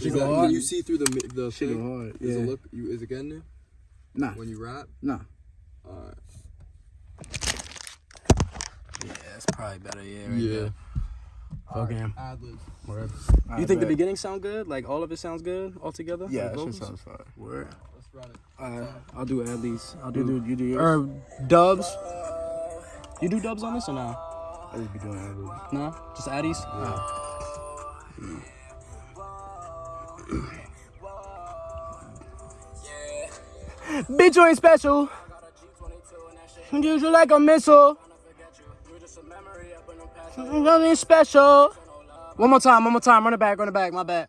That Is, shit that, go can hard. you see through the the Shit thing? go hard. Does Yeah. it look? You, is it getting there Nah, when you rap? nah. Alright. Yeah, that's probably better. Yeah. Right Yeah. There. Fuck him. Ad-libs. Word. You think the beginning sound good? Like all of it sounds good altogether? Yeah, Like that shit vocals? sounds fire. Word. Let's run it. Alright, I'll do at least. I'll You do. do, you do yours. Or dubs. You do dubs on this or no? I just be doing ad-libs. No, just addies. Oh. Bitch, you ain't special. Use you like a missile. Nothing special. One more time, one more time. Run it back, run it back. My bad.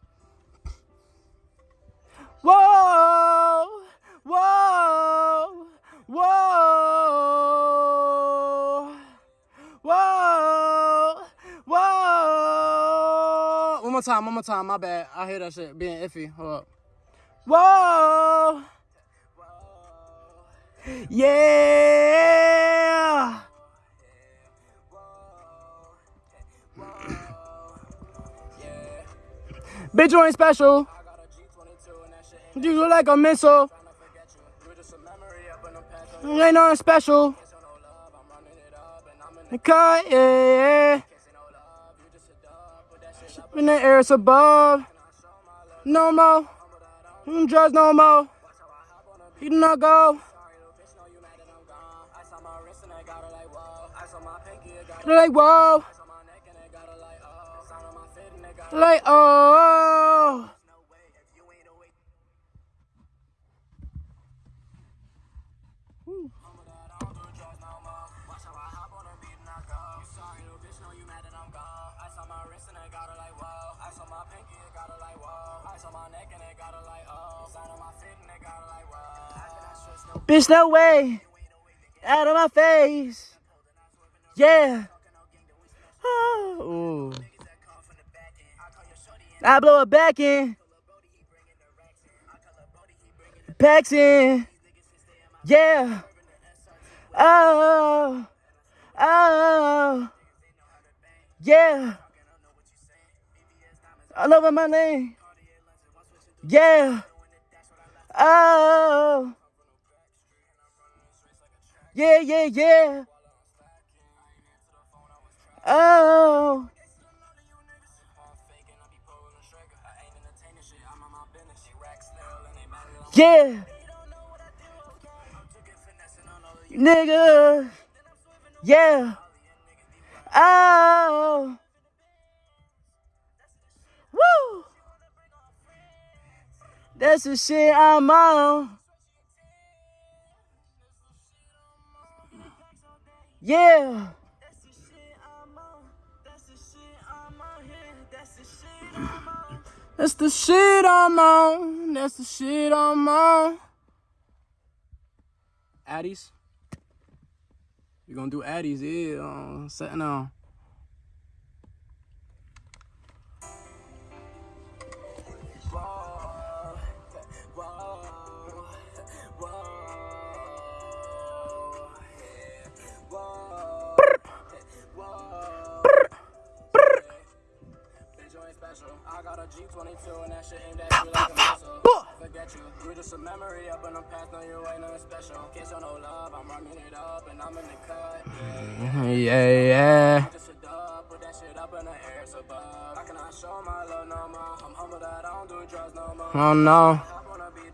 More time, one more time. My bad. I hear that shit being iffy. Hold up. Whoa. Yeah. Bitch, you ain't special. You look like a missile. You ain't nothing special. Yeah, yeah. In the air, it's above. No more. You drugs no more. You do not go. Like whoa. Like oh. Bitch, no way. Out of my face. Yeah. Oh. I blow it back in. Packs in. Yeah. Oh. Oh. Yeah. All over my name. Yeah. Oh. Yeah, yeah, yeah. Oh. Yeah. Nigga. Yeah. Oh. Woo. That's the shit I'm on. Yeah. That's the shit I'm on. That's the shit I'm on. That's the shit I'm on. Addies. You gonna do Addies, yeah. Uh, setting on. A G22 and that shit aimed at you like a missile. Forget you, you just a memory up in the past, no you ain't nothing special. Kiss on no love, I'm running it up and I'm in the cut. Yeah, yeah. Just a dub, put that shit up in the air, it's above. I cannot show my love no more. I'm humble that I don't do drugs no more. Oh no. Hop on a beat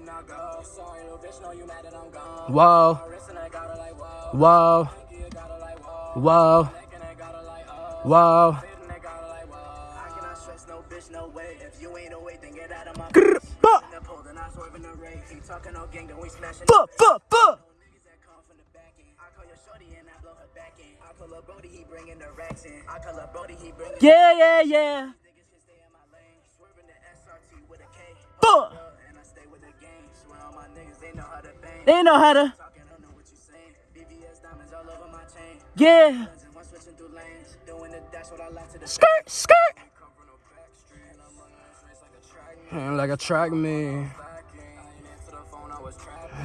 can stay in my lane. Swerving the SRT with a K. Fuck. And I stay with the gang. Swear on my niggas, they know how to bang. They know how to. Talking, don't know what you saying. VVS diamonds all over my chain. Yeah. Lenses, one switching through lanes. Doing the dash what I like to the Skirt, skirt. Come from no back street. And I'm running this race like a track. And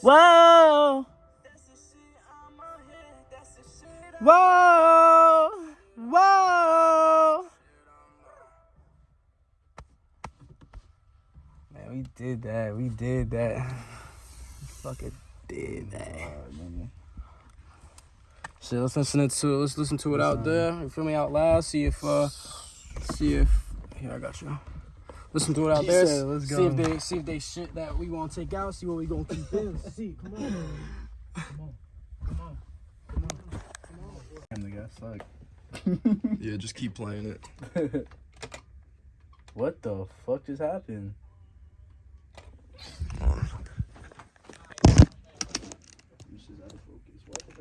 Whoa. Whoa. Whoa. Man, we did that. We did that. Fucking did that. Shit, let's listen to it. let's listen to it out there. You feel me out loud? See if uh see if here I got you. Listen to it out there. said, "Let's see if they see if they shit that we gonna take out. See what we gonna keep in. see, come on. Come on. Come on. Come on. come on. Damn, the guy suck. Yeah, just keep playing it. What the fuck just happened?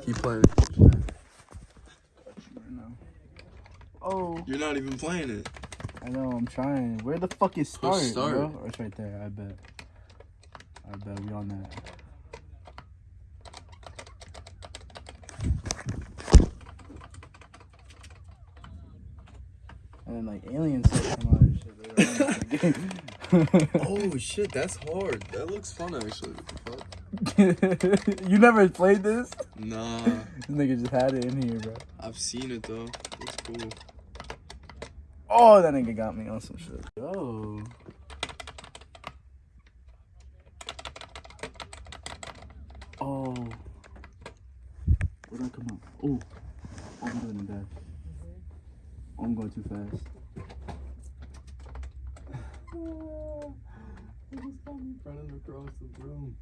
Keep playing it. Oh, You're not even playing it. I know, I'm trying. Where the fuck is start, start. bro? Oh, it's right there, I bet. I bet we on that. And then like aliens come out and shit later on the game. Oh shit, that's hard. That looks fun actually. What the fuck? you never played this? Nah, This nigga just had it in here, bro. I've seen it though. It's cool. Oh, that nigga got me on some shit. Yo. Oh. Where'd I come out? Oh. Oh, I'm doing that. Oh, I'm going too fast. Running across the room.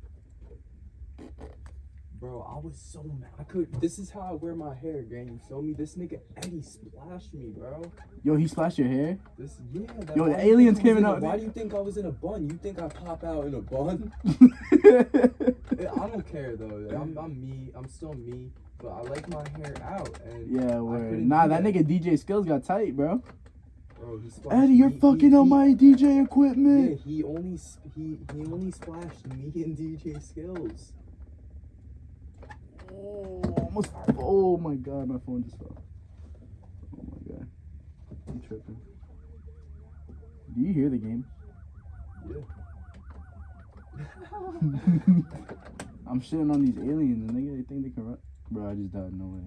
Bro, I was so mad. I could. This is how I wear my hair, gang. You feel me? This nigga Eddie splashed me, bro. Yo, he splashed your hair? This, yeah. That, Yo, the why do you aliens think I was came in a- Why do you think I was in a bun? You think I pop out in a bun? I don't care though. I'm, I'm me. I'm still me. But I like my hair out. And yeah, word. Nah, do that nigga DJ skills got tight, bro. Bro, he Eddie, you're me- he- fucking on he- my DJ Yeah, equipment. he only he he only splashed me and DJ skills. Oh, almost. Oh my god, my phone just fell. Oh my god. I'm tripping. Do you hear the game? Yeah. I'm shitting on these aliens and nigga, they think they can run. Bro, I just died. No way.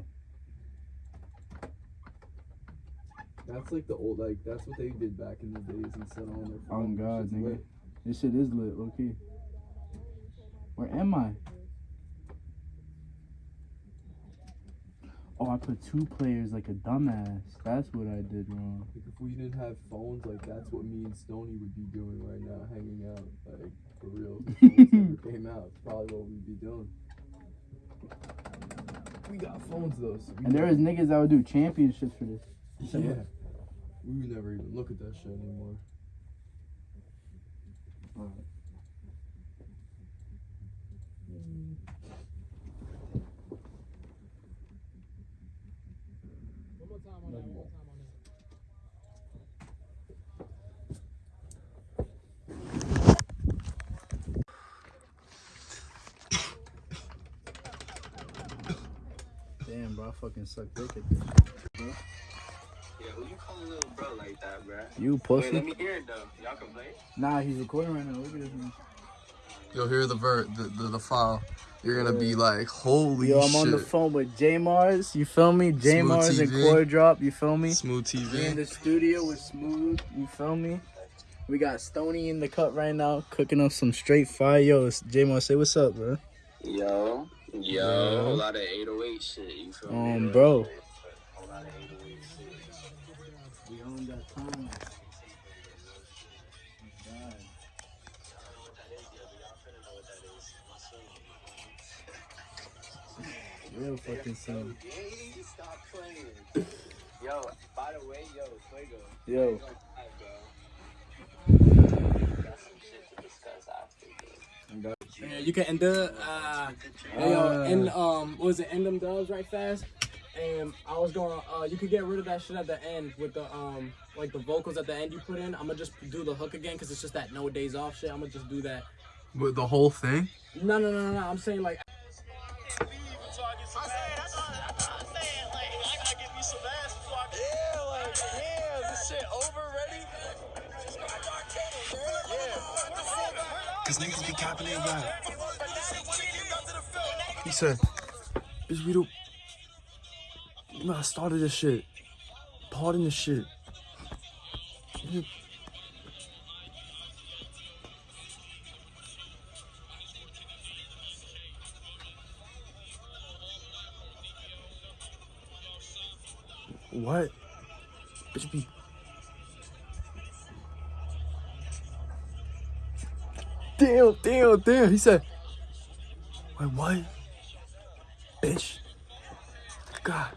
That's like the old like that's what they did back in the days and of on their phone. Oh god, nigga. lit. This shit is lit, okay. Where am I? Oh, I put two players like a dumbass. That's what I did wrong. Like if we didn't have phones, like that's what me and Stony would be doing right now, hanging out, like for real. If phones never came out, it's probably what we'd be doing. We got phones though, so And there was niggas that would do championships for this. yeah. We would never even look at that shit anymore. Damn, bro, I fucking suck dick at this. Yeah, who you calling little bro like that, bruh? You Wait, pussy. let me hear it though. Y'all can play. Nah, he's recording right now. Look at this man. You'll hear the vert, the, the, the file. You're gonna be like, holy shit. Yo, I'm shit. on the phone with J Mars. You feel me? J Mars and TV. Core Drop. You feel me? Smooth We in the studio with Smooth. You feel me? We got Stony in the cut right now, cooking up some straight fire. Yo, J Mars, say what's up, bro. Yo, yo, Yeah. a lot of 808 shit. You feel me? Um, bro. Whole lot of 808 shit. We own that time. Real fucking son. Yo, by the way, yo, Fuego. Yo. Fuego live, bro. Got some shit to discuss after, bro. Yeah, you can end the uh, hey, yo, end um, what was it? End them dubs right fast. And I was going, uh, you could get rid of that shit at the end with the um, like the vocals at the end you put in. I'm gonna just do the hook again because it's just that no days off shit. I'm gonna just do that With the whole thing? No, no, no, no, no. I'm saying like Capping their rap. He said, bitch, we don't. Man, I started this shit. Pardon this shit. What? Bitch, be. Damn, damn, damn. He said, Wait, what? Bitch. God